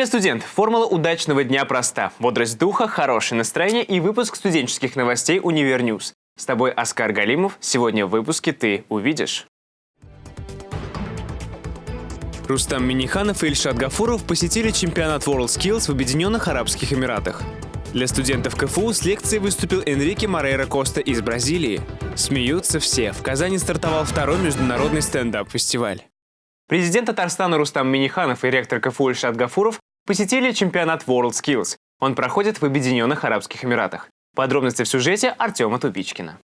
Привет, студент! Формула удачного дня проста. Бодрость духа, хорошее настроение и выпуск студенческих новостей «Univer News». С тобой Оскар Галимов. Сегодня в выпуске ты увидишь. Рустам Миниханов и Ильшат Гафуров посетили чемпионат WorldSkills в Объединенных Арабских Эмиратах. Для студентов КФУ с лекцией выступил Энрике Морейра Коста из Бразилии. Смеются все. В Казани стартовал второй международный стендап-фестиваль. Президент Татарстана Рустам Миниханов и ректор КФУ Ильшат Гафуров посетили чемпионат WorldSkills. Он проходит в Объединенных Арабских Эмиратах. Подробности в сюжете Артема Тупичкина.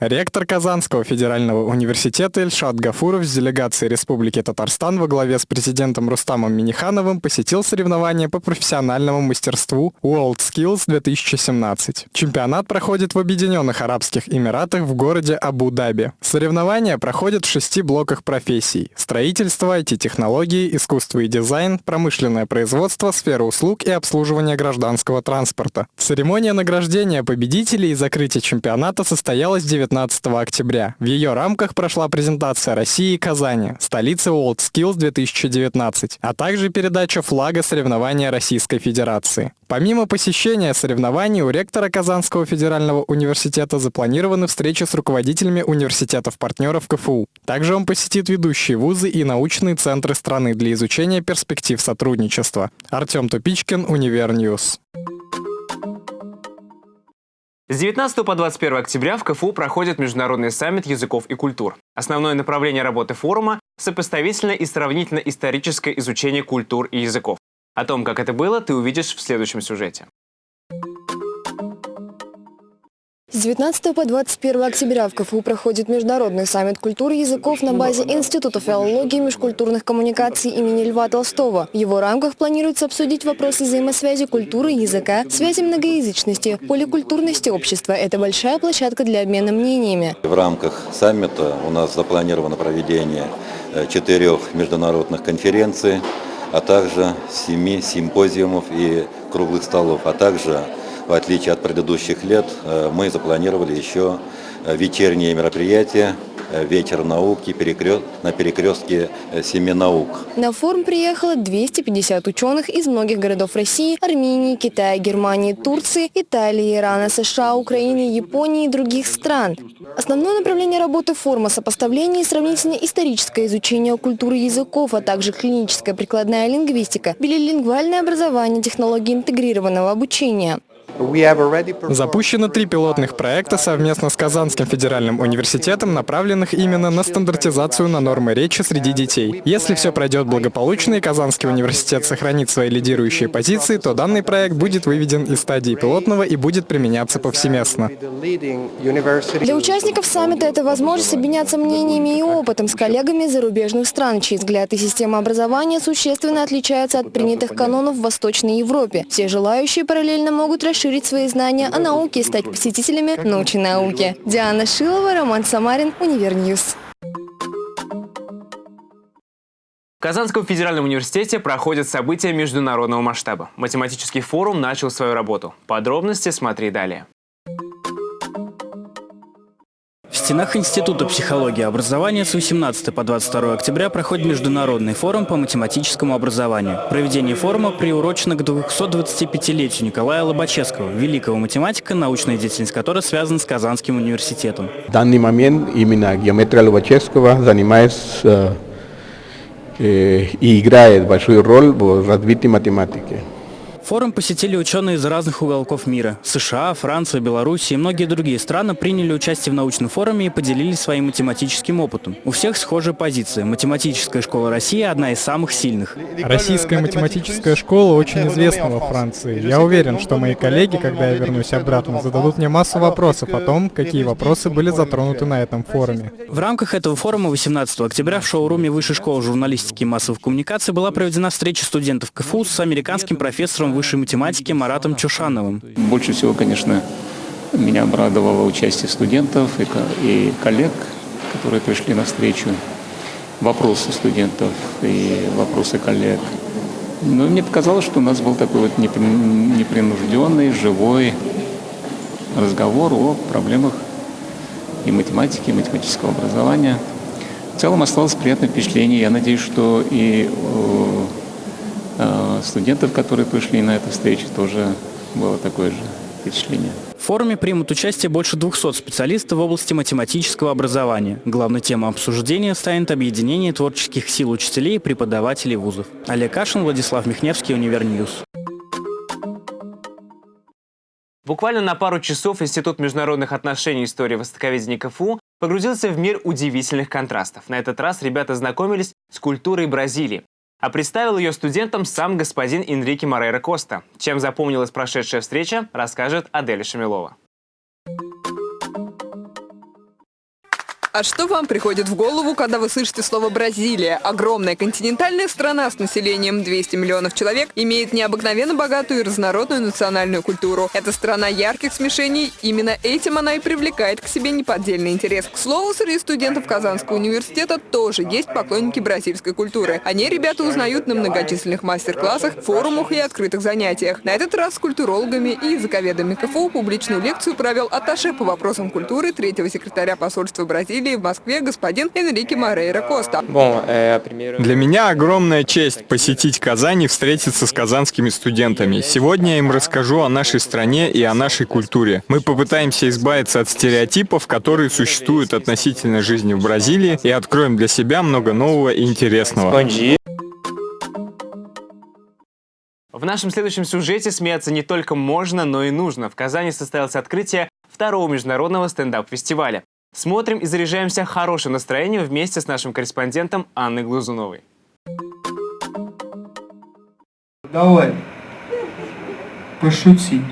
Ректор Казанского федерального университета Ильшат Гафуров с делегацией Республики Татарстан во главе с президентом Рустамом Минихановым посетил соревнования по профессиональному мастерству WorldSkills 2017. Чемпионат проходит в Объединенных Арабских Эмиратах в городе Абу-Даби. Соревнования проходят в шести блоках профессий – строительство, IT-технологии, искусство и дизайн, промышленное производство, сфера услуг и обслуживание гражданского транспорта. Церемония награждения победителей и закрытия чемпионата состоялась 19 19 октября. В ее рамках прошла презентация России и Казани, столицы WorldSkills 2019, а также передача флага соревнования Российской Федерации. Помимо посещения соревнований, у ректора Казанского федерального университета запланированы встречи с руководителями университетов-партнеров КФУ. Также он посетит ведущие вузы и научные центры страны для изучения перспектив сотрудничества. Артем Тупичкин, Univer News. С 19 по 21 октября в КФУ проходит Международный саммит языков и культур. Основное направление работы форума – сопоставительное и сравнительно-историческое изучение культур и языков. О том, как это было, ты увидишь в следующем сюжете. С 19 по 21 октября в КФУ проходит Международный саммит культуры языков на базе Института филологии и межкультурных коммуникаций имени Льва Толстого. В его рамках планируется обсудить вопросы взаимосвязи культуры языка, связи многоязычности, поликультурности общества. Это большая площадка для обмена мнениями. В рамках саммита у нас запланировано проведение э, четырех международных конференций, а также семи симпозиумов и круглых столов, а также в отличие от предыдущих лет, э, мы запланировали еще э, вечерние мероприятия Э, ветер науки на перекрестке семи наук. На форум приехало 250 ученых из многих городов России, Армении, Китая, Германии, Турции, Италии, Ирана, США, Украины, Японии и других стран. Основное направление работы форума – сопоставление и сравнительно-историческое изучение культуры языков, а также клиническая прикладная лингвистика, билилингвальное образование, технологии интегрированного обучения. Запущено три пилотных проекта совместно с Казанским федеральным университетом, направленных именно на стандартизацию на нормы речи среди детей. Если все пройдет благополучно и Казанский университет сохранит свои лидирующие позиции, то данный проект будет выведен из стадии пилотного и будет применяться повсеместно. Для участников саммита это возможность обменяться мнениями и опытом с коллегами из зарубежных стран, чьи взгляды и система образования существенно отличаются от принятых канонов в Восточной Европе. Все желающие параллельно могут расширить расширить свои знания о науке и стать посетителями научной науки. Диана Шилова, Роман Самарин, Univer News. В Казанском федеральном университете проходят события международного масштаба. Математический форум начал свою работу. Подробности смотри далее. Стенах Института психологии и образования с 18 по 22 октября проходит Международный форум по математическому образованию. Проведение форума приурочено к 225-летию Николая Лобачевского, великого математика, научная деятельность которой связана с Казанским университетом. В данный момент именно геометрия Лобачевского занимается э, и играет большую роль в развитии математики. Форум посетили ученые из разных уголков мира. США, Франция, Беларусь и многие другие страны приняли участие в научном форуме и поделились своим математическим опытом. У всех схожая позиция. Математическая школа России – одна из самых сильных. Российская математическая школа очень известна во Франции. Я уверен, что мои коллеги, когда я вернусь обратно, зададут мне массу вопросов о том, какие вопросы были затронуты на этом форуме. В рамках этого форума 18 октября в шоуруме Высшей школы журналистики и массовых коммуникаций была проведена встреча студентов КФУ с американским профессором высшей математики Маратом Чушановым. Больше всего, конечно, меня обрадовало участие студентов и коллег, которые пришли на встречу. Вопросы студентов и вопросы коллег. Но мне показалось, что у нас был такой вот непринужденный, живой разговор о проблемах и математики, и математического образования. В целом осталось приятное впечатление. Я надеюсь, что и э, студентов, которые пришли на эту встречу, тоже было такое же впечатление. В форуме примут участие больше 200 специалистов в области математического образования. Главной темой обсуждения станет объединение творческих сил учителей и преподавателей вузов. Олег Кашин, Владислав Михневский, Univer News. Буквально на пару часов Институт международных отношений и истории востоковедения КФУ погрузился в мир удивительных контрастов. На этот раз ребята знакомились с культурой Бразилии. А представил ее студентам сам господин Энрике Морейро Коста. Чем запомнилась прошедшая встреча, расскажет Аделя Шамилова. А что вам приходит в голову, когда вы слышите слово «Бразилия»? Огромная континентальная страна с населением 200 миллионов человек имеет необыкновенно богатую и разнородную национальную культуру. Это страна ярких смешений, именно этим она и привлекает к себе неподдельный интерес. К слову, среди студентов Казанского университета тоже есть поклонники бразильской культуры. Они ребята узнают на многочисленных мастер-классах, форумах и открытых занятиях. На этот раз с культурологами и языковедами КФУ публичную лекцию провел атташе по вопросам культуры третьего секретаря посольства Бразилии Бразилии в Москве господин Энрике Морейро Коста. Для меня огромная честь посетить Казань и встретиться с казанскими студентами. Сегодня я им расскажу о нашей стране и о нашей культуре. Мы попытаемся избавиться от стереотипов, которые существуют относительно жизни в Бразилии, и откроем для себя много нового и интересного. В нашем следующем сюжете смеяться не только можно, но и нужно. В Казани состоялось открытие второго международного стендап-фестиваля. Смотрим и заряжаемся хорошим настроением вместе с нашим корреспондентом Анной Глазуновой. Давай, пошути.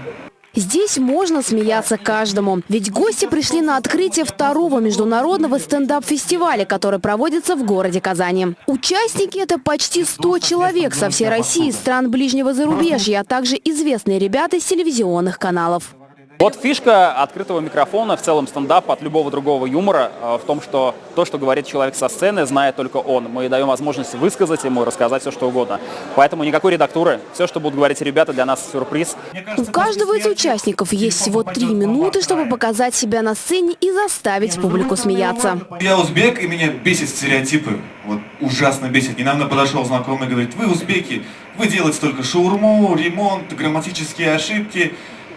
Здесь можно смеяться каждому, ведь гости пришли на открытие второго международного стендап-фестиваля, который проводится в городе Казани. Участники – это почти 100 человек со всей России, стран ближнего зарубежья, а также известные ребята из телевизионных каналов. Вот фишка открытого микрофона, в целом стендапа от любого другого юмора э, в том, что то, что говорит человек со сцены, знает только он. Мы даем возможность высказать ему, рассказать все, что угодно. Поэтому никакой редактуры. Все, что будут говорить ребята, для нас сюрприз. У каждого из участников есть всего три минуты, чтобы показать себя на сцене и заставить публику смеяться. Я узбек, и меня бесит стереотипы. Вот ужасно бесит. Недавно подошел знакомый и говорит, вы узбеки, вы делаете только шаурму, ремонт, грамматические ошибки.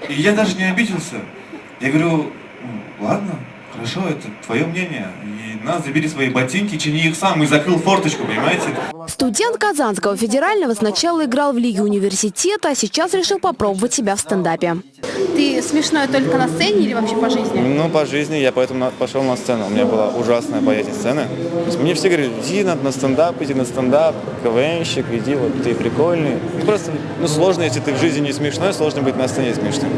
И я даже не обиделся. Я говорю, ладно, хорошо, это твое мнение. И на, забери свои ботинки, чини их сам. И закрыл форточку, понимаете? Студент Казанского федерального сначала играл в Лиге университета, а сейчас решил попробовать себя в стендапе. Ты смешной только на сцене или вообще по жизни? Ну, по жизни. Я поэтому пошел на сцену. У меня была ужасная боязнь сцены. Мне все говорили, иди на, на стендап, иди на стендап, КВНщик, иди, вот ты прикольный. Ну, просто, ну, сложно, если ты в жизни не смешной, сложно быть на сцене смешным.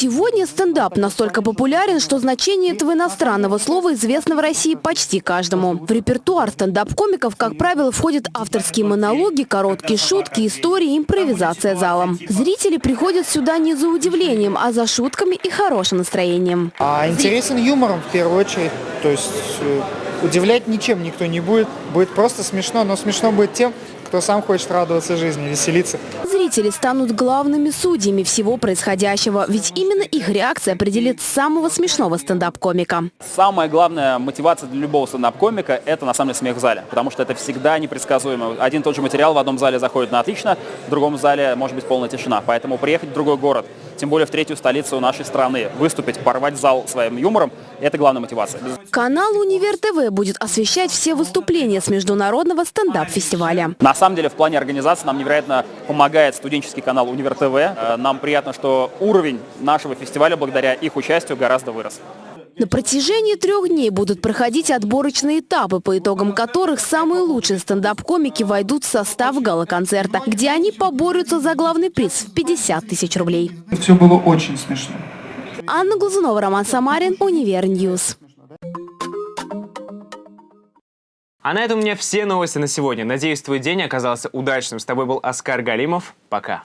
Сегодня стендап настолько популярен, что значение этого иностранного слова известно в России почти каждому. В репертуар стендап-комиков, как правило, входят авторские монологи, короткие шутки, истории, импровизация залом. Зрители приходят сюда не за удивлением, а за шутками и хорошим настроением. А интересен юмором в первую очередь. То есть э, удивлять ничем никто не будет. Будет просто смешно, но смешно будет тем, кто сам хочет радоваться жизни, веселиться. Зрители станут главными судьями всего происходящего, ведь именно их реакция определит самого смешного стендап-комика. Самая главная мотивация для любого стендап-комика – это на самом деле смех в зале, потому что это всегда непредсказуемо. Один и тот же материал в одном зале заходит на отлично, в другом зале может быть полная тишина. Поэтому приехать в другой город, тем более в третью столицу нашей страны, выступить, порвать зал своим юмором – это главная мотивация. Канал «Универ ТВ» будет освещать все выступления с международного стендап-фестиваля. На самом деле в плане организации нам невероятно помогает студенческий канал Универ ТВ. Э, нам приятно, что уровень нашего фестиваля благодаря их участию гораздо вырос. На протяжении трех дней будут проходить отборочные этапы, по итогам которых самые лучшие стендап-комики войдут в состав гала-концерта, где они поборются за главный приз в 50 тысяч рублей. Все было очень смешно. Анна Глазунова, Роман Самарин, Univer News. А на этом у меня все новости на сегодня. Надеюсь, твой день оказался удачным. С тобой был Оскар Галимов. Пока.